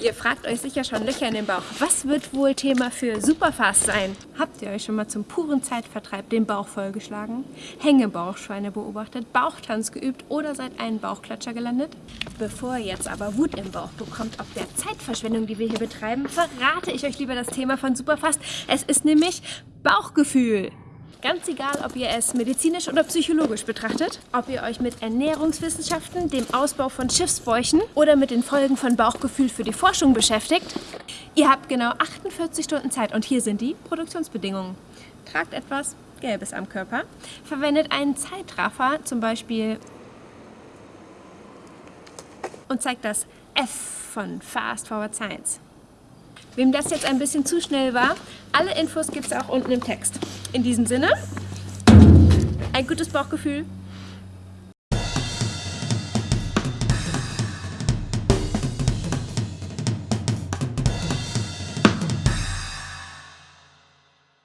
Ihr fragt euch sicher schon Löcher in den Bauch. Was wird wohl Thema für Superfast sein? Habt ihr euch schon mal zum puren Zeitvertreib den Bauch vollgeschlagen? Hängebauchschweine beobachtet, Bauchtanz geübt oder seid einen Bauchklatscher gelandet? Bevor ihr jetzt aber Wut im Bauch bekommt, ob der Zeitverschwendung, die wir hier betreiben, verrate ich euch lieber das Thema von Superfast. Es ist nämlich Bauchgefühl. Ganz egal, ob ihr es medizinisch oder psychologisch betrachtet, ob ihr euch mit Ernährungswissenschaften, dem Ausbau von Schiffsbäuchen oder mit den Folgen von Bauchgefühl für die Forschung beschäftigt, ihr habt genau 48 Stunden Zeit und hier sind die Produktionsbedingungen. Tragt etwas Gelbes am Körper, verwendet einen Zeitraffer, zum Beispiel und zeigt das F von Fast Forward Science. Wem das jetzt ein bisschen zu schnell war, alle Infos gibt es auch unten im Text. In diesem Sinne, ein gutes Bauchgefühl